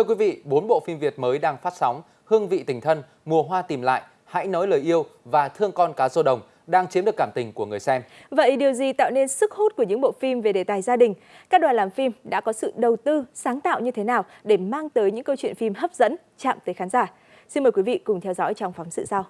Thưa quý vị, bốn bộ phim Việt mới đang phát sóng, Hương vị tình thân, Mùa hoa tìm lại, Hãy nói lời yêu và Thương con cá rô đồng đang chiếm được cảm tình của người xem. Vậy điều gì tạo nên sức hút của những bộ phim về đề tài gia đình? Các đoàn làm phim đã có sự đầu tư, sáng tạo như thế nào để mang tới những câu chuyện phim hấp dẫn, chạm tới khán giả? Xin mời quý vị cùng theo dõi trong phóng sự sau.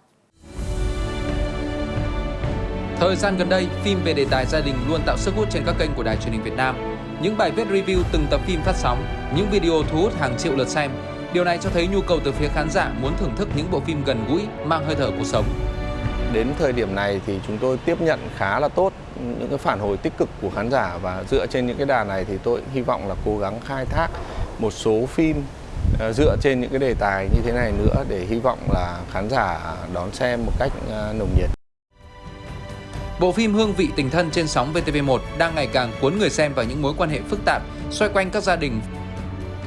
Thời gian gần đây, phim về đề tài gia đình luôn tạo sức hút trên các kênh của đài truyền hình Việt Nam. Những bài viết review từng tập phim phát sóng, những video thu hút hàng triệu lượt xem. Điều này cho thấy nhu cầu từ phía khán giả muốn thưởng thức những bộ phim gần gũi, mang hơi thở cuộc sống. Đến thời điểm này thì chúng tôi tiếp nhận khá là tốt những cái phản hồi tích cực của khán giả và dựa trên những cái đà này thì tôi hy vọng là cố gắng khai thác một số phim ờ, dựa trên những cái đề tài như thế này nữa để hy vọng là khán giả đón xem một cách ờ, nồng nhiệt. Bộ phim Hương vị tình thân trên sóng VTV1 đang ngày càng cuốn người xem vào những mối quan hệ phức tạp xoay quanh các gia đình.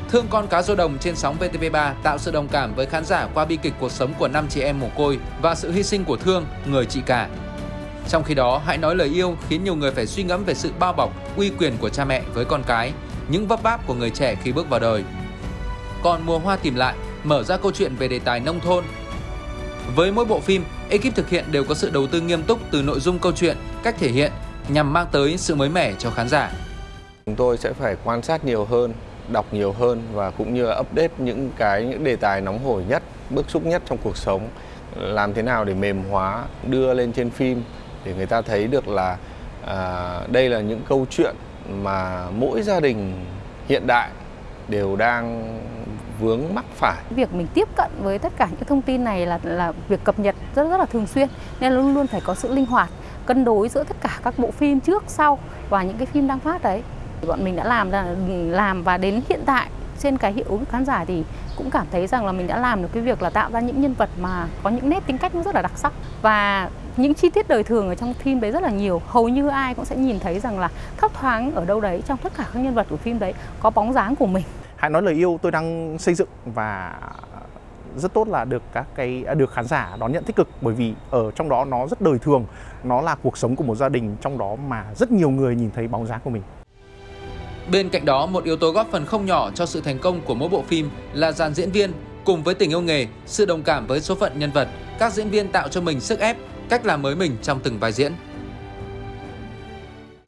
Thương con cá rô đồng trên sóng VTV3 tạo sự đồng cảm với khán giả qua bi kịch cuộc sống của năm chị em mồ côi và sự hy sinh của Thương, người chị cả. Trong khi đó, hãy nói lời yêu khiến nhiều người phải suy ngẫm về sự bao bọc, uy quyền của cha mẹ với con cái, những vấp váp của người trẻ khi bước vào đời. Còn mùa hoa tìm lại mở ra câu chuyện về đề tài nông thôn. Với mỗi bộ phim, ekip thực hiện đều có sự đầu tư nghiêm túc từ nội dung câu chuyện, cách thể hiện nhằm mang tới sự mới mẻ cho khán giả. Chúng tôi sẽ phải quan sát nhiều hơn, đọc nhiều hơn và cũng như là update những cái những đề tài nóng hổi nhất, bức xúc nhất trong cuộc sống. Làm thế nào để mềm hóa, đưa lên trên phim để người ta thấy được là à, đây là những câu chuyện mà mỗi gia đình hiện đại đều đang vướng mắc phải. Việc mình tiếp cận với tất cả những thông tin này là là việc cập nhật rất rất là thường xuyên nên luôn luôn phải có sự linh hoạt, cân đối giữa tất cả các bộ phim trước sau và những cái phim đang phát đấy. Bọn mình đã làm ra làm và đến hiện tại trên cái hiệu ứng khán giả thì cũng cảm thấy rằng là mình đã làm được cái việc là tạo ra những nhân vật mà có những nét tính cách rất là đặc sắc và những chi tiết đời thường ở trong phim đấy rất là nhiều hầu như ai cũng sẽ nhìn thấy rằng là thấp thoáng ở đâu đấy trong tất cả các nhân vật của phim đấy có bóng dáng của mình hãy nói lời yêu tôi đang xây dựng và rất tốt là được các cái được khán giả đón nhận tích cực bởi vì ở trong đó nó rất đời thường nó là cuộc sống của một gia đình trong đó mà rất nhiều người nhìn thấy bóng dáng của mình Bên cạnh đó, một yếu tố góp phần không nhỏ cho sự thành công của mỗi bộ phim là dàn diễn viên cùng với tình yêu nghề, sự đồng cảm với số phận nhân vật, các diễn viên tạo cho mình sức ép, cách làm mới mình trong từng vai diễn.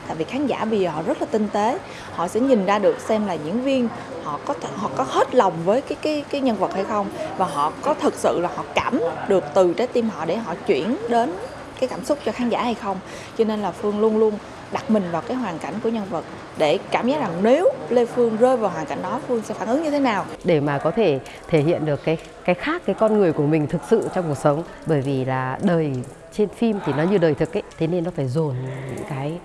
Tại vì khán giả bây giờ họ rất là tinh tế, họ sẽ nhìn ra được xem là diễn viên họ có th- họ có hết lòng với cái cái cái nhân vật hay không? Và họ có thực sự là họ cảm được từ trái tim họ để họ chuyển đến cái cảm xúc cho khán giả hay không. Cho nên là Phương luôn luôn đặt mình vào cái hoàn cảnh của nhân vật để cảm giác rằng nếu Lê Phương rơi vào hoàn cảnh đó, Phương sẽ phản ứng như thế nào? Để mà có thể thể hiện được cái cái khác cái con người của mình thực sự trong cuộc sống. Bởi vì là đời trên phim thì nó như đời thực ấy, thế nên nó phải dồn những cái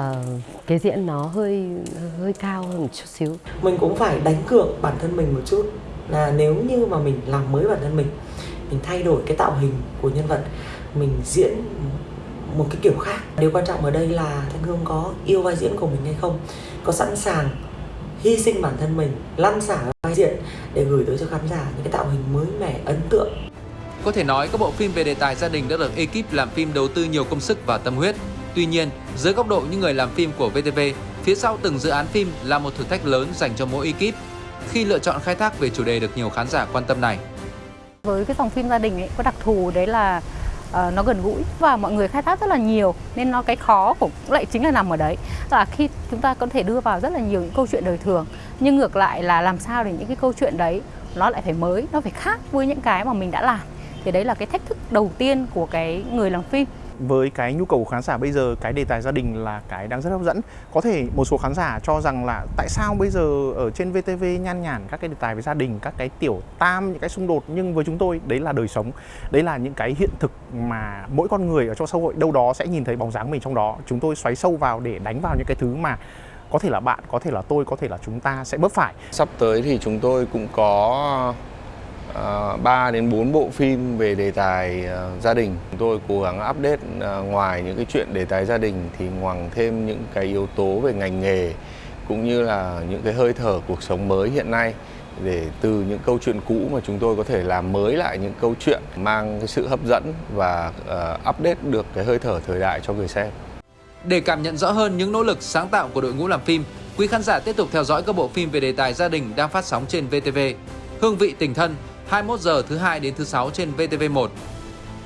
uh, cái diễn nó hơi hơi cao hơn một chút xíu. Mình cũng phải đánh cược bản thân mình một chút là nếu như mà mình làm mới bản thân mình mình thay đổi cái tạo hình của nhân vật mình diễn một cái kiểu khác. Điều quan trọng ở đây là thanh hương có yêu vai diễn của mình hay không có sẵn sàng hy sinh bản thân mình lăn xả vai diễn để gửi tới cho khán giả những cái tạo hình mới mẻ ấn tượng. Có thể nói các bộ phim về đề tài gia đình đã được ekip làm phim đầu tư nhiều công sức và tâm huyết tuy nhiên dưới góc độ những người làm phim của VTV phía sau từng dự án phim là một thử thách lớn dành cho mỗi ekip khi lựa chọn khai thác về chủ đề được nhiều khán giả quan tâm này. Với cái dòng phim gia đình ấy có đặc thù đấy là uh, nó gần gũi và mọi người khai thác rất là nhiều nên nó cái khó cũng lại chính là nằm ở đấy. Là khi chúng ta có thể đưa vào rất là nhiều những câu chuyện đời thường nhưng ngược lại là làm sao để những cái câu chuyện đấy nó lại phải mới nó phải khác với những cái mà mình đã làm. Thì đấy là cái thách thức đầu tiên của cái người làm phim với cái nhu cầu của khán giả bây giờ, cái đề tài gia đình là cái đang rất hấp dẫn. Có thể một số khán giả cho rằng là tại sao bây giờ ở trên VTV nhan nhản các cái đề tài về gia đình, các cái tiểu tam, những cái xung đột. Nhưng với chúng tôi, đấy là đời sống. Đấy là những cái hiện thực mà mỗi con người ở trong xã hội đâu đó sẽ nhìn thấy bóng dáng mình trong đó. Chúng tôi xoáy sâu vào để đánh vào những cái thứ mà có thể là bạn, có thể là tôi, có thể là chúng ta sẽ bớt phải. Sắp tới thì chúng tôi cũng có Ờ, uh, 3 đến 4 bộ phim về đề tài uh, gia đình. Chúng tôi cố gắng update uh, ngoài những cái chuyện đề tài gia đình thì ngoằng thêm những cái yếu tố về ngành nghề cũng như là những cái hơi thở cuộc sống mới hiện nay để từ những câu chuyện cũ mà chúng tôi có thể làm mới lại những câu chuyện mang cái sự hấp dẫn và uh, update được cái hơi thở thời đại cho người xem. Để cảm nhận rõ hơn những nỗ lực sáng tạo của đội ngũ làm phim, Quý khán giả tiếp tục theo dõi các bộ phim về đề tài gia đình đang phát sóng trên VTV. Hương vị tình thân 21 giờ thứ hai đến thứ sáu trên VTV1.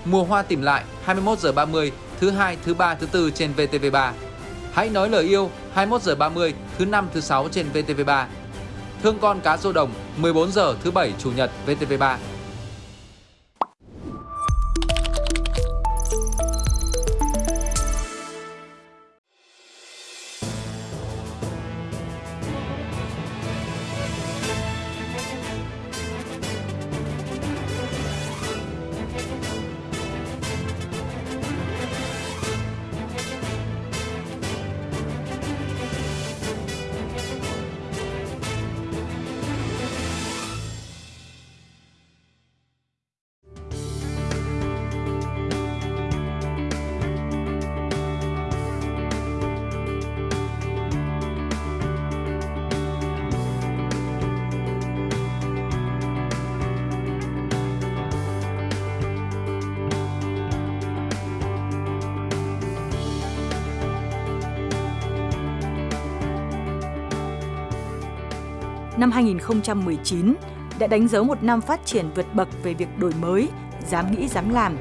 Mùa hoa tìm lại 21 giờ 30 thứ hai, thứ ba, thứ tư trên VTV3. Hãy nói lời yêu 21 giờ 30 thứ năm, thứ sáu trên VTV3. Thương con cá rô đồng 14 giờ thứ bảy chủ nhật VTV3. Năm 2019 đã đánh dấu một năm phát triển vượt bậc về việc đổi mới, dám nghĩ dám làm,